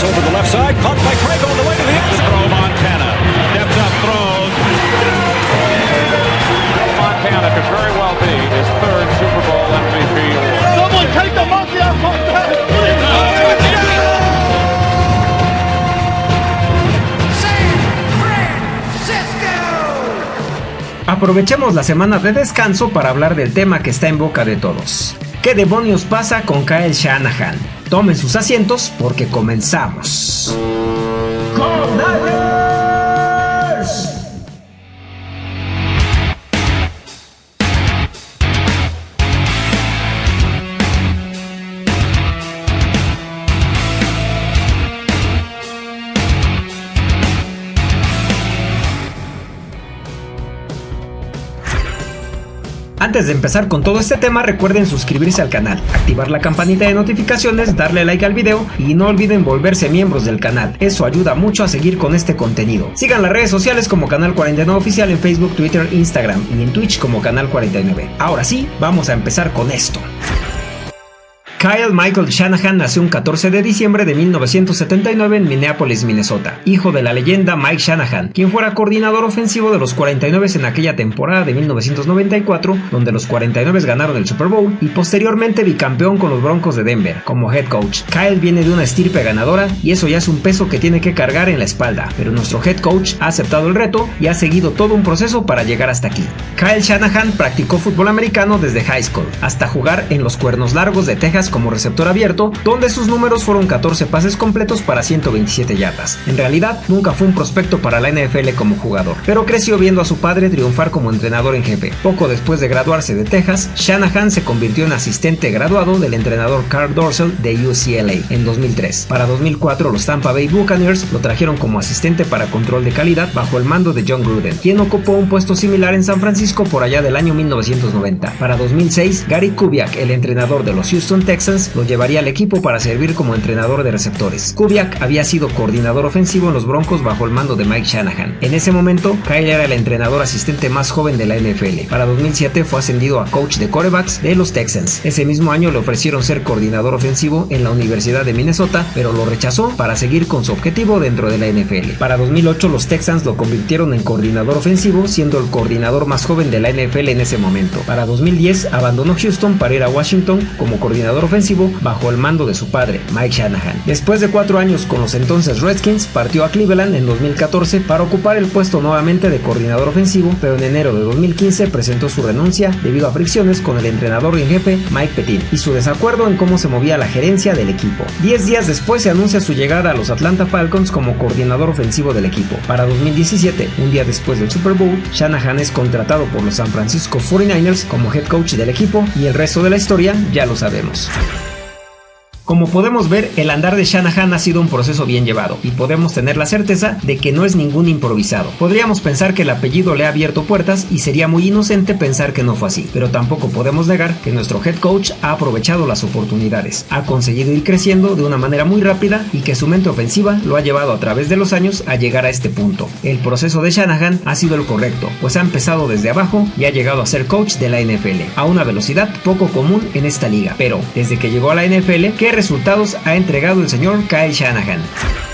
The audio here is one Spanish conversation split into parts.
pass over the left side, caught by Craig on the way to the end Throw Montana. Steps up, throws. Montana could very well be his third Super Bowl MVP award. Someone take the monkey Aprovechemos la semana de descanso para hablar del tema que está en boca de todos. ¿Qué demonios pasa con Kyle Shanahan? Tomen sus asientos porque comenzamos. Antes de empezar con todo este tema, recuerden suscribirse al canal, activar la campanita de notificaciones, darle like al video y no olviden volverse miembros del canal. Eso ayuda mucho a seguir con este contenido. Sigan las redes sociales como Canal 49 Oficial en Facebook, Twitter, Instagram y en Twitch como Canal 49. Ahora sí, vamos a empezar con esto. Kyle Michael Shanahan nació un 14 de diciembre de 1979 en Minneapolis, Minnesota, hijo de la leyenda Mike Shanahan, quien fuera coordinador ofensivo de los 49 en aquella temporada de 1994, donde los 49 ganaron el Super Bowl, y posteriormente bicampeón con los Broncos de Denver como head coach. Kyle viene de una estirpe ganadora y eso ya es un peso que tiene que cargar en la espalda, pero nuestro head coach ha aceptado el reto y ha seguido todo un proceso para llegar hasta aquí. Kyle Shanahan practicó fútbol americano desde high school hasta jugar en los Cuernos Largos de Texas como receptor abierto, donde sus números fueron 14 pases completos para 127 yardas. En realidad, nunca fue un prospecto para la NFL como jugador, pero creció viendo a su padre triunfar como entrenador en jefe. Poco después de graduarse de Texas, Shanahan se convirtió en asistente graduado del entrenador Carl Dorsey de UCLA en 2003. Para 2004, los Tampa Bay Buccaneers lo trajeron como asistente para control de calidad bajo el mando de John Gruden, quien ocupó un puesto similar en San Francisco por allá del año 1990. Para 2006, Gary Kubiak, el entrenador de los Houston Texans, lo llevaría al equipo para servir como entrenador de receptores. Kubiak había sido coordinador ofensivo en los Broncos bajo el mando de Mike Shanahan. En ese momento, Kyle era el entrenador asistente más joven de la NFL. Para 2007 fue ascendido a coach de corebacks de los Texans. Ese mismo año le ofrecieron ser coordinador ofensivo en la Universidad de Minnesota, pero lo rechazó para seguir con su objetivo dentro de la NFL. Para 2008 los Texans lo convirtieron en coordinador ofensivo, siendo el coordinador más joven de la NFL en ese momento. Para 2010 abandonó Houston para ir a Washington como coordinador ofensivo bajo el mando de su padre, Mike Shanahan. Después de cuatro años con los entonces Redskins, partió a Cleveland en 2014 para ocupar el puesto nuevamente de coordinador ofensivo, pero en enero de 2015 presentó su renuncia debido a fricciones con el entrenador en jefe Mike Petit y su desacuerdo en cómo se movía la gerencia del equipo. Diez días después se anuncia su llegada a los Atlanta Falcons como coordinador ofensivo del equipo. Para 2017, un día después del Super Bowl, Shanahan es contratado por los San Francisco 49ers como head coach del equipo y el resto de la historia ya lo sabemos. Thank you. Como podemos ver, el andar de Shanahan ha sido un proceso bien llevado y podemos tener la certeza de que no es ningún improvisado. Podríamos pensar que el apellido le ha abierto puertas y sería muy inocente pensar que no fue así, pero tampoco podemos negar que nuestro head coach ha aprovechado las oportunidades, ha conseguido ir creciendo de una manera muy rápida y que su mente ofensiva lo ha llevado a través de los años a llegar a este punto. El proceso de Shanahan ha sido el correcto, pues ha empezado desde abajo y ha llegado a ser coach de la NFL, a una velocidad poco común en esta liga, pero desde que llegó a la NFL, ¿qué resultados ha entregado el señor Kyle Shanahan.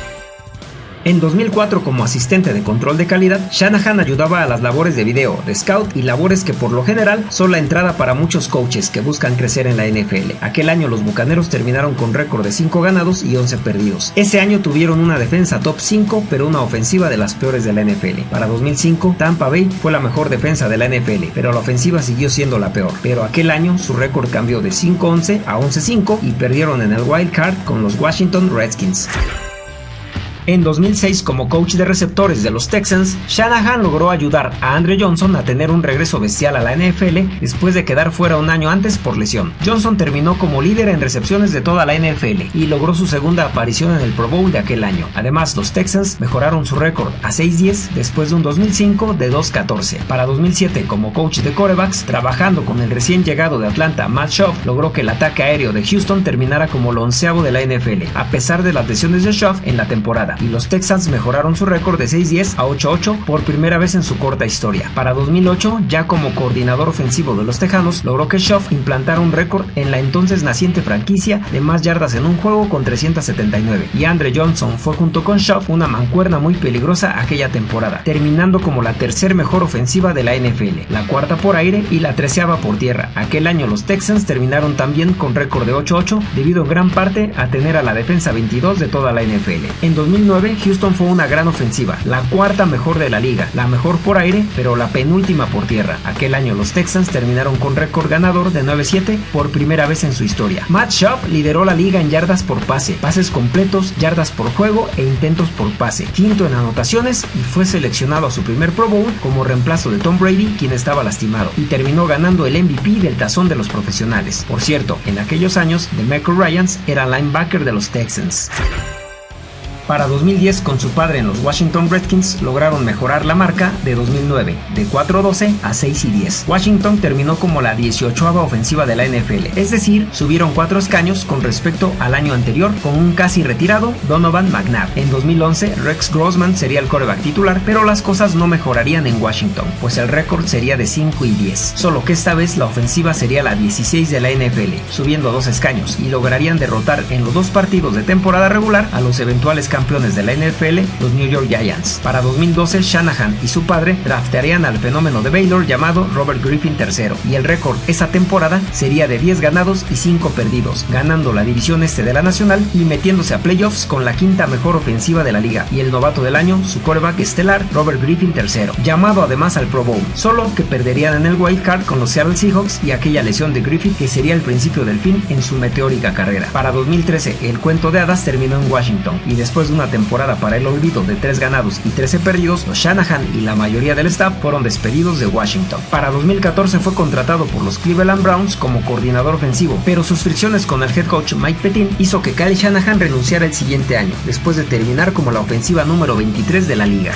En 2004, como asistente de control de calidad, Shanahan ayudaba a las labores de video, de scout y labores que por lo general son la entrada para muchos coaches que buscan crecer en la NFL. Aquel año los Bucaneros terminaron con récord de 5 ganados y 11 perdidos. Ese año tuvieron una defensa top 5, pero una ofensiva de las peores de la NFL. Para 2005, Tampa Bay fue la mejor defensa de la NFL, pero la ofensiva siguió siendo la peor. Pero aquel año su récord cambió de 5-11 a 11-5 y perdieron en el wild card con los Washington Redskins. En 2006, como coach de receptores de los Texans, Shanahan logró ayudar a Andre Johnson a tener un regreso bestial a la NFL después de quedar fuera un año antes por lesión. Johnson terminó como líder en recepciones de toda la NFL y logró su segunda aparición en el Pro Bowl de aquel año. Además, los Texans mejoraron su récord a 6-10 después de un 2005 de 2-14. Para 2007, como coach de corebacks, trabajando con el recién llegado de Atlanta, Matt Schaub, logró que el ataque aéreo de Houston terminara como el onceavo de la NFL, a pesar de las lesiones de Schaub en la temporada. Y los Texans mejoraron su récord de 6-10 a 8-8 por primera vez en su corta historia. Para 2008, ya como coordinador ofensivo de los Tejanos, logró que Schaff implantara un récord en la entonces naciente franquicia de más yardas en un juego con 379 y Andre Johnson fue junto con Schaff una mancuerna muy peligrosa aquella temporada, terminando como la tercer mejor ofensiva de la NFL, la cuarta por aire y la treceava por tierra. Aquel año los Texans terminaron también con récord de 8-8 debido en gran parte a tener a la defensa 22 de toda la NFL. En 2009 Houston fue una gran ofensiva, la cuarta mejor de la liga, la mejor por aire pero la penúltima por tierra. Aquel año los Texans terminaron con récord ganador de 9-7 por primera vez en su historia. Matt Schaub lideró la liga en yardas por pase, pases completos, yardas por juego e intentos por pase, quinto en anotaciones y fue seleccionado a su primer Pro Bowl como reemplazo de Tom Brady, quien estaba lastimado, y terminó ganando el MVP del tazón de los profesionales. Por cierto, en aquellos años, DeMarco Ryans era linebacker de los Texans. Para 2010, con su padre en los Washington Redskins, lograron mejorar la marca de 2009, de 4-12 a 6 y 10. Washington terminó como la 18 ofensiva de la NFL, es decir, subieron 4 escaños con respecto al año anterior con un casi retirado Donovan McNabb. En 2011, Rex Grossman sería el coreback titular, pero las cosas no mejorarían en Washington, pues el récord sería de 5 y 10. Solo que esta vez la ofensiva sería la 16 de la NFL, subiendo 2 escaños, y lograrían derrotar en los dos partidos de temporada regular a los eventuales campeones de la NFL, los New York Giants. Para 2012, Shanahan y su padre draftearían al fenómeno de Baylor llamado Robert Griffin III, y el récord esa temporada sería de 10 ganados y 5 perdidos, ganando la división este de la nacional y metiéndose a playoffs con la quinta mejor ofensiva de la liga, y el novato del año, su coreback estelar, Robert Griffin III, llamado además al Pro Bowl, solo que perderían en el wild card con los Seattle Seahawks y aquella lesión de Griffin que sería el principio del fin en su meteórica carrera. Para 2013, el cuento de hadas terminó en Washington, y después de una temporada para el olvido de 3 ganados y 13 perdidos, los Shanahan y la mayoría del staff fueron despedidos de Washington. Para 2014 fue contratado por los Cleveland Browns como coordinador ofensivo, pero sus fricciones con el head coach Mike Petin hizo que Kyle Shanahan renunciara el siguiente año, después de terminar como la ofensiva número 23 de la liga.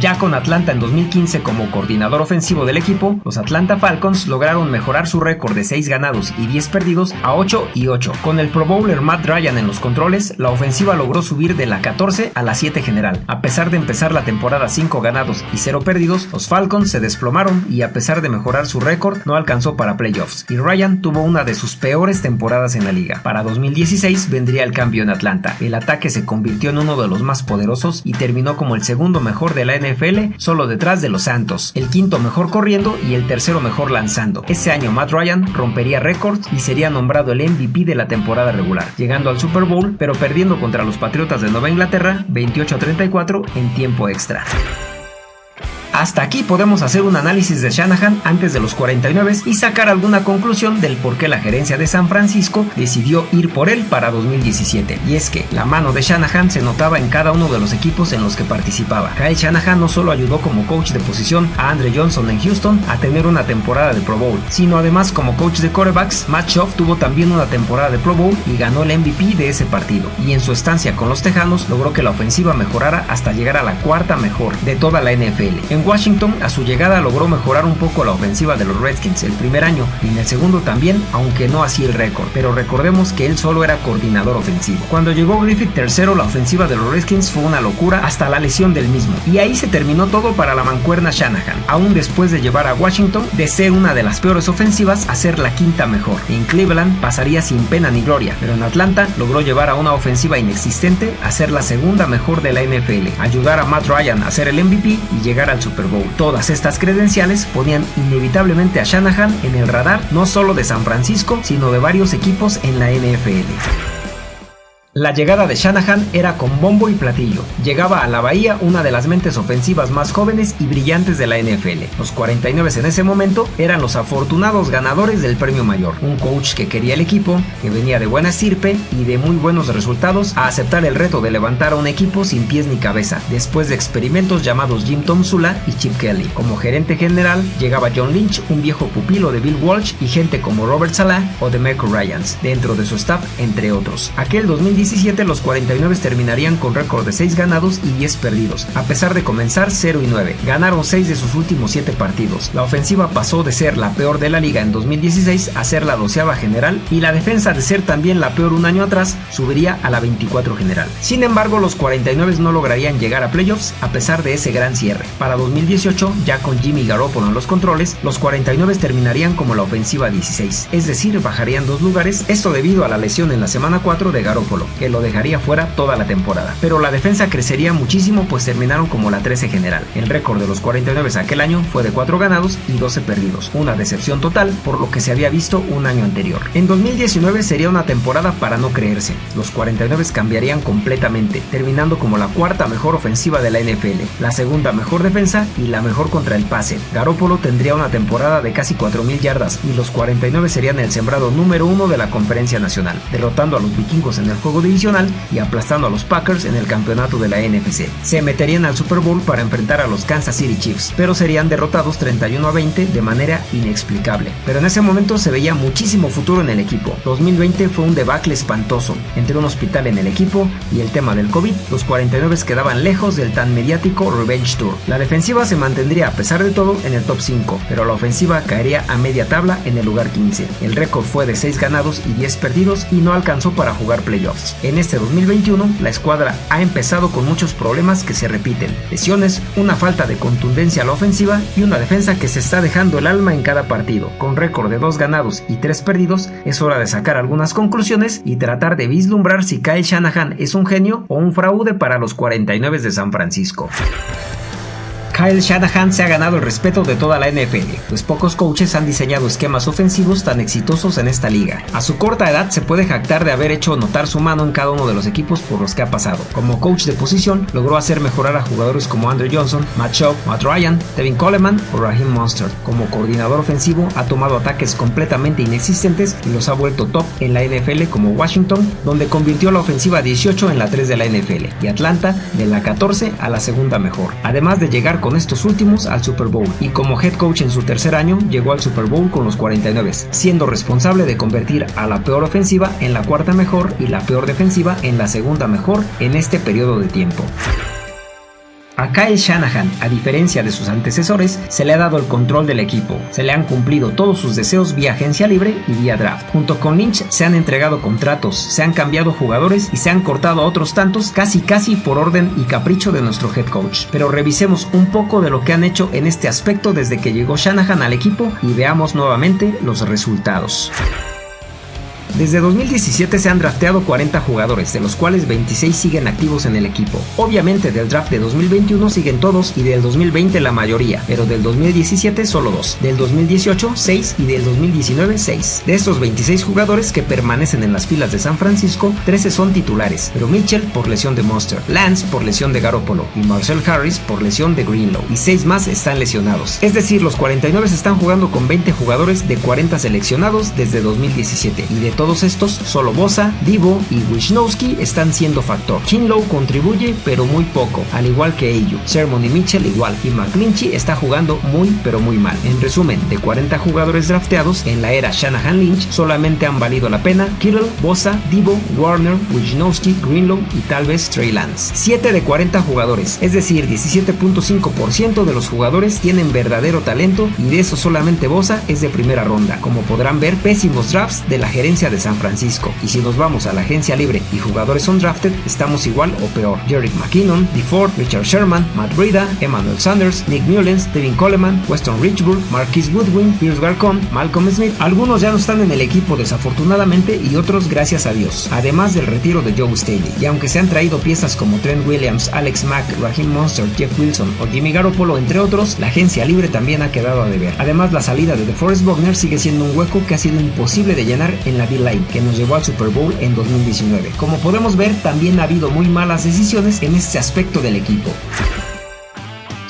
Ya con Atlanta en 2015 como coordinador ofensivo del equipo, los Atlanta Falcons lograron mejorar su récord de 6 ganados y 10 perdidos a 8 y 8. Con el Pro Bowler Matt Ryan en los controles, la ofensiva logró subir de la 14 a la 7 general. A pesar de empezar la temporada 5 ganados y 0 perdidos, los Falcons se desplomaron y a pesar de mejorar su récord, no alcanzó para playoffs. Y Ryan tuvo una de sus peores temporadas en la liga. Para 2016 vendría el cambio en Atlanta. El ataque se convirtió en uno de los más poderosos y terminó como el segundo mejor de la NFL, solo detrás de los Santos, el quinto mejor corriendo y el tercero mejor lanzando. Ese año Matt Ryan rompería récords y sería nombrado el MVP de la temporada regular, llegando al Super Bowl, pero perdiendo contra los Patriotas de Nueva Inglaterra 28 a 34 en tiempo extra. Hasta aquí podemos hacer un análisis de Shanahan antes de los 49 y sacar alguna conclusión del por qué la gerencia de San Francisco decidió ir por él para 2017. Y es que la mano de Shanahan se notaba en cada uno de los equipos en los que participaba. Kyle Shanahan no solo ayudó como coach de posición a Andre Johnson en Houston a tener una temporada de Pro Bowl, sino además como coach de quarterbacks, Matt Schaub tuvo también una temporada de Pro Bowl y ganó el MVP de ese partido. Y en su estancia con los Tejanos logró que la ofensiva mejorara hasta llegar a la cuarta mejor de toda la NFL. Washington, a su llegada logró mejorar un poco la ofensiva de los Redskins el primer año y en el segundo también, aunque no así el récord. Pero recordemos que él solo era coordinador ofensivo. Cuando llegó Griffith tercero, la ofensiva de los Redskins fue una locura hasta la lesión del mismo. Y ahí se terminó todo para la mancuerna Shanahan, aún después de llevar a Washington de ser una de las peores ofensivas a ser la quinta mejor. En Cleveland pasaría sin pena ni gloria, pero en Atlanta logró llevar a una ofensiva inexistente a ser la segunda mejor de la NFL, ayudar a Matt Ryan a ser el MVP y llegar al Super Todas estas credenciales ponían inevitablemente a Shanahan en el radar no solo de San Francisco, sino de varios equipos en la NFL. La llegada de Shanahan era con bombo y platillo. Llegaba a la Bahía una de las mentes ofensivas más jóvenes y brillantes de la NFL. Los 49 en ese momento eran los afortunados ganadores del premio mayor. Un coach que quería el equipo, que venía de buena estirpe y de muy buenos resultados a aceptar el reto de levantar a un equipo sin pies ni cabeza, después de experimentos llamados Jim Tom Sula y Chip Kelly. Como gerente general llegaba John Lynch, un viejo pupilo de Bill Walsh y gente como Robert Salah o de Michael Ryans, dentro de su staff, entre otros. Aquel 2010 2017 los 49 terminarían con récord de 6 ganados y 10 perdidos, a pesar de comenzar 0 y 9. Ganaron 6 de sus últimos 7 partidos. La ofensiva pasó de ser la peor de la liga en 2016 a ser la doceava general y la defensa de ser también la peor un año atrás subiría a la 24 general. Sin embargo, los 49 no lograrían llegar a playoffs a pesar de ese gran cierre. Para 2018, ya con Jimmy Garoppolo en los controles, los 49 terminarían como la ofensiva 16, es decir, bajarían dos lugares, esto debido a la lesión en la semana 4 de Garoppolo, que lo dejaría fuera toda la temporada. Pero la defensa crecería muchísimo pues terminaron como la 13 general. El récord de los 49 aquel año fue de 4 ganados y 12 perdidos, una decepción total por lo que se había visto un año anterior. En 2019 sería una temporada para no creerse. Los 49 cambiarían completamente, terminando como la cuarta mejor ofensiva de la NFL, la segunda mejor defensa y la mejor contra el pase. Garoppolo tendría una temporada de casi 4.000 yardas y los 49 serían el sembrado número uno de la conferencia nacional, derrotando a los vikingos en el juego divisional y aplastando a los Packers en el campeonato de la NFC. Se meterían al Super Bowl para enfrentar a los Kansas City Chiefs, pero serían derrotados 31 a 20 de manera inexplicable. Pero en ese momento se veía muchísimo futuro en el equipo. 2020 fue un debacle espantoso, entre un hospital en el equipo y el tema del COVID, los 49 quedaban lejos del tan mediático Revenge Tour. La defensiva se mantendría a pesar de todo en el top 5, pero la ofensiva caería a media tabla en el lugar 15. El récord fue de 6 ganados y 10 perdidos y no alcanzó para jugar playoffs. En este 2021, la escuadra ha empezado con muchos problemas que se repiten, lesiones, una falta de contundencia a la ofensiva y una defensa que se está dejando el alma en cada partido. Con récord de 2 ganados y 3 perdidos, es hora de sacar algunas conclusiones y tratar de vislumbrar si Kyle Shanahan es un genio o un fraude para los 49 de San Francisco. Kyle Shanahan se ha ganado el respeto de toda la NFL, pues pocos coaches han diseñado esquemas ofensivos tan exitosos en esta liga. A su corta edad se puede jactar de haber hecho notar su mano en cada uno de los equipos por los que ha pasado. Como coach de posición, logró hacer mejorar a jugadores como Andrew Johnson, Matt Shaw, Matt Ryan, Devin Coleman o Raheem Monster. Como coordinador ofensivo, ha tomado ataques completamente inexistentes y los ha vuelto top en la NFL como Washington, donde convirtió la ofensiva 18 en la 3 de la NFL, y Atlanta de la 14 a la segunda mejor. Además de llegar con estos últimos al Super Bowl y como head coach en su tercer año llegó al Super Bowl con los 49, siendo responsable de convertir a la peor ofensiva en la cuarta mejor y la peor defensiva en la segunda mejor en este periodo de tiempo. A Kyle Shanahan, a diferencia de sus antecesores, se le ha dado el control del equipo, se le han cumplido todos sus deseos vía agencia libre y vía draft. Junto con Lynch se han entregado contratos, se han cambiado jugadores y se han cortado a otros tantos casi casi por orden y capricho de nuestro head coach. Pero revisemos un poco de lo que han hecho en este aspecto desde que llegó Shanahan al equipo y veamos nuevamente los resultados. Desde 2017 se han drafteado 40 jugadores, de los cuales 26 siguen activos en el equipo. Obviamente del draft de 2021 siguen todos y del 2020 la mayoría, pero del 2017 solo 2, del 2018 6 y del 2019 6. De estos 26 jugadores que permanecen en las filas de San Francisco, 13 son titulares, pero Mitchell por lesión de Monster, Lance por lesión de Garoppolo y Marcel Harris por lesión de Greenlow, y 6 más están lesionados. Es decir, los 49 están jugando con 20 jugadores de 40 seleccionados desde 2017 y de todos estos, solo Bosa, Divo y Wisnowski están siendo factor. Kinlow contribuye, pero muy poco, al igual que Ayu. Sermon y Mitchell igual, y McClinchy está jugando muy, pero muy mal. En resumen, de 40 jugadores drafteados en la era Shanahan Lynch, solamente han valido la pena Kittle, Bosa, Divo, Warner, Wisnowski, Greenlow y tal vez Trey Lance. 7 de 40 jugadores, es decir, 17.5% de los jugadores tienen verdadero talento y de eso solamente Bosa es de primera ronda. Como podrán ver, pésimos drafts de la gerencia de San Francisco. Y si nos vamos a la agencia libre y jugadores undrafted, estamos igual o peor. Jerick McKinnon, DeFord, Richard Sherman, Matt Breda, Emmanuel Sanders, Nick Mullens, Devin Coleman, Weston Richburg, Marquis Woodwin, Pierce Garcon, Malcolm Smith. Algunos ya no están en el equipo desafortunadamente y otros gracias a Dios. Además del retiro de Joe Staley. Y aunque se han traído piezas como Trent Williams, Alex Mack, Raheem Monster, Jeff Wilson o Jimmy Garoppolo, entre otros, la agencia libre también ha quedado a deber. Además, la salida de DeForest Buckner sigue siendo un hueco que ha sido imposible de llenar en la D-Line que nos llevó al Super Bowl en 2019. Como podemos ver, también ha habido muy malas decisiones en este aspecto del equipo.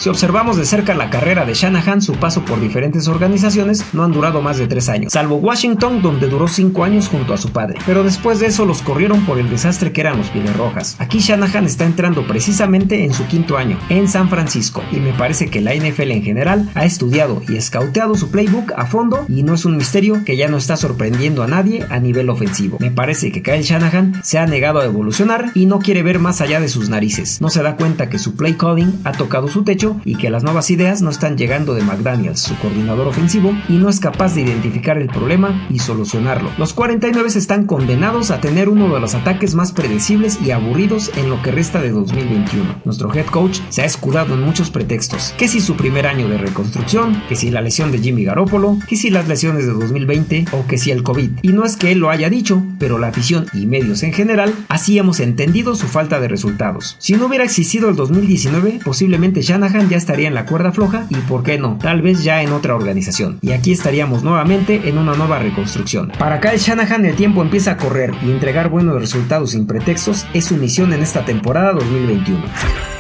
Si observamos de cerca la carrera de Shanahan, su paso por diferentes organizaciones no han durado más de 3 años, salvo Washington donde duró 5 años junto a su padre, pero después de eso los corrieron por el desastre que eran los Pieles Rojas. Aquí Shanahan está entrando precisamente en su quinto año, en San Francisco, y me parece que la NFL en general ha estudiado y escauteado su playbook a fondo y no es un misterio que ya no está sorprendiendo a nadie a nivel ofensivo. Me parece que Kyle Shanahan se ha negado a evolucionar y no quiere ver más allá de sus narices. No se da cuenta que su play calling ha tocado su techo y que las nuevas ideas no están llegando de McDaniels, su coordinador ofensivo, y no es capaz de identificar el problema y solucionarlo. Los 49 están condenados a tener uno de los ataques más predecibles y aburridos en lo que resta de 2021. Nuestro head coach se ha escudado en muchos pretextos, que si su primer año de reconstrucción, que si la lesión de Jimmy Garoppolo, que si las lesiones de 2020 o que si el COVID. Y no es que él lo haya dicho, pero la afición y medios en general así entendido su falta de resultados. Si no hubiera existido el 2019, posiblemente Shanahan ya estaría en la cuerda floja y por qué no, tal vez ya en otra organización. Y aquí estaríamos nuevamente en una nueva reconstrucción. Para Kyle Shanahan el tiempo empieza a correr y entregar buenos resultados sin pretextos es su misión en esta temporada 2021.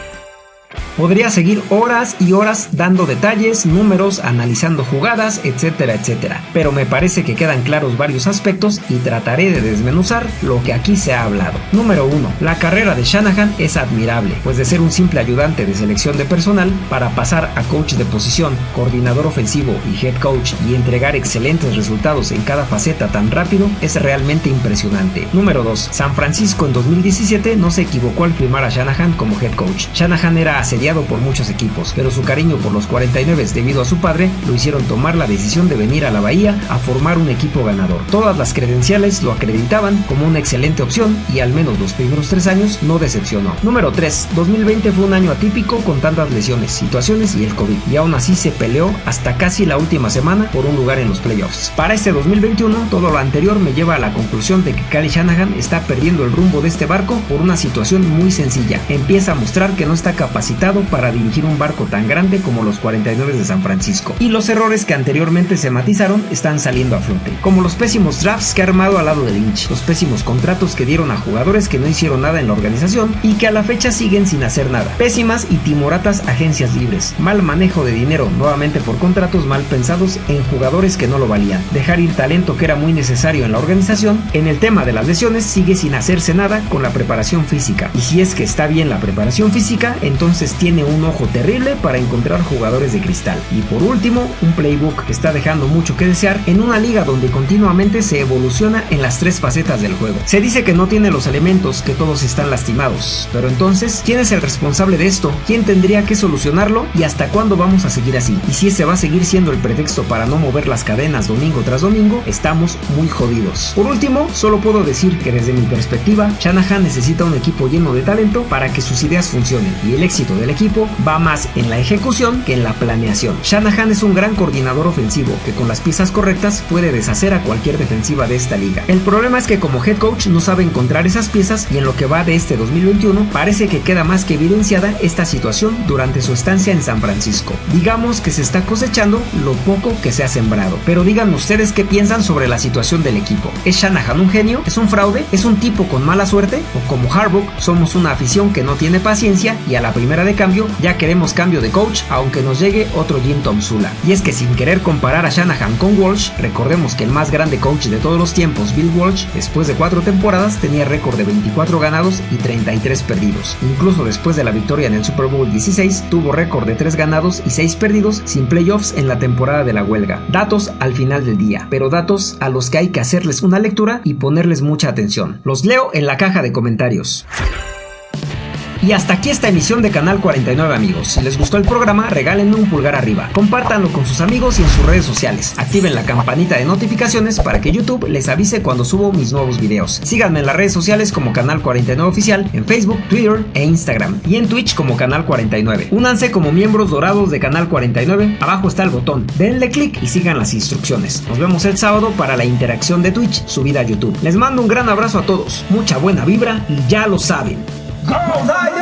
Podría seguir horas y horas dando detalles, números, analizando jugadas, etcétera, etcétera. Pero me parece que quedan claros varios aspectos y trataré de desmenuzar lo que aquí se ha hablado. Número 1. La carrera de Shanahan es admirable, pues de ser un simple ayudante de selección de personal para pasar a coach de posición, coordinador ofensivo y head coach y entregar excelentes resultados en cada faceta tan rápido es realmente impresionante. Número 2. San Francisco en 2017 no se equivocó al firmar a Shanahan como head coach. Shanahan era asediado por muchos equipos, pero su cariño por los 49 debido a su padre lo hicieron tomar la decisión de venir a la Bahía a formar un equipo ganador. Todas las credenciales lo acreditaban como una excelente opción y al menos los primeros tres años no decepcionó. Número 3. 2020 fue un año atípico con tantas lesiones, situaciones y el COVID, y aún así se peleó hasta casi la última semana por un lugar en los playoffs. Para este 2021, todo lo anterior me lleva a la conclusión de que Kyle Shanahan está perdiendo el rumbo de este barco por una situación muy sencilla. Empieza a mostrar que no está capacitado para dirigir un barco tan grande como los 49 de San Francisco. Y los errores que anteriormente se matizaron están saliendo a flote, como los pésimos drafts que ha armado al lado de Lynch, los pésimos contratos que dieron a jugadores que no hicieron nada en la organización y que a la fecha siguen sin hacer nada, pésimas y timoratas agencias libres, mal manejo de dinero nuevamente por contratos mal pensados en jugadores que no lo valían, dejar ir talento que era muy necesario en la organización, en el tema de las lesiones sigue sin hacerse nada con la preparación física, y si es que está bien la preparación física, entonces tiene un ojo terrible para encontrar jugadores de cristal. Y por último, un playbook que está dejando mucho que desear en una liga donde continuamente se evoluciona en las tres facetas del juego. Se dice que no tiene los elementos, que todos están lastimados. Pero entonces, ¿quién es el responsable de esto? ¿Quién tendría que solucionarlo? ¿Y hasta cuándo vamos a seguir así? Y si ese va a seguir siendo el pretexto para no mover las cadenas domingo tras domingo, estamos muy jodidos. Por último, solo puedo decir que desde mi perspectiva, Shanahan necesita un equipo lleno de talento para que sus ideas funcionen y el éxito del equipo va más en la ejecución que en la planeación. Shanahan es un gran coordinador ofensivo que con las piezas correctas puede deshacer a cualquier defensiva de esta liga. El problema es que como head coach no sabe encontrar esas piezas y en lo que va de este 2021 parece que queda más que evidenciada esta situación durante su estancia en San Francisco. Digamos que se está cosechando lo poco que se ha sembrado. Pero digan ustedes qué piensan sobre la situación del equipo. ¿Es Shanahan un genio? ¿Es un fraude? ¿Es un tipo con mala suerte? ¿O como Harbaugh somos una afición que no tiene paciencia y a la primera de cambio ya queremos cambio de coach, aunque nos llegue otro Jim Tom Sula. Y es que sin querer comparar a Shanahan con Walsh, recordemos que el más grande coach de todos los tiempos, Bill Walsh, después de cuatro temporadas tenía récord de 24 ganados y 33 perdidos. Incluso después de la victoria en el Super Bowl 16, tuvo récord de 3 ganados y 6 perdidos sin playoffs en la temporada de la huelga. Datos al final del día, pero datos a los que hay que hacerles una lectura y ponerles mucha atención. Los leo en la caja de comentarios. Y hasta aquí esta emisión de Canal 49 amigos. Si les gustó el programa, regálenme un pulgar arriba. Compártanlo con sus amigos y en sus redes sociales. Activen la campanita de notificaciones para que YouTube les avise cuando subo mis nuevos videos. Síganme en las redes sociales como Canal 49 Oficial, en Facebook, Twitter e Instagram. Y en Twitch como Canal 49. Únanse como miembros dorados de Canal 49. Abajo está el botón. Denle clic y sigan las instrucciones. Nos vemos el sábado para la interacción de Twitch subida a YouTube. Les mando un gran abrazo a todos. Mucha buena vibra y ya lo saben. Go Tigers!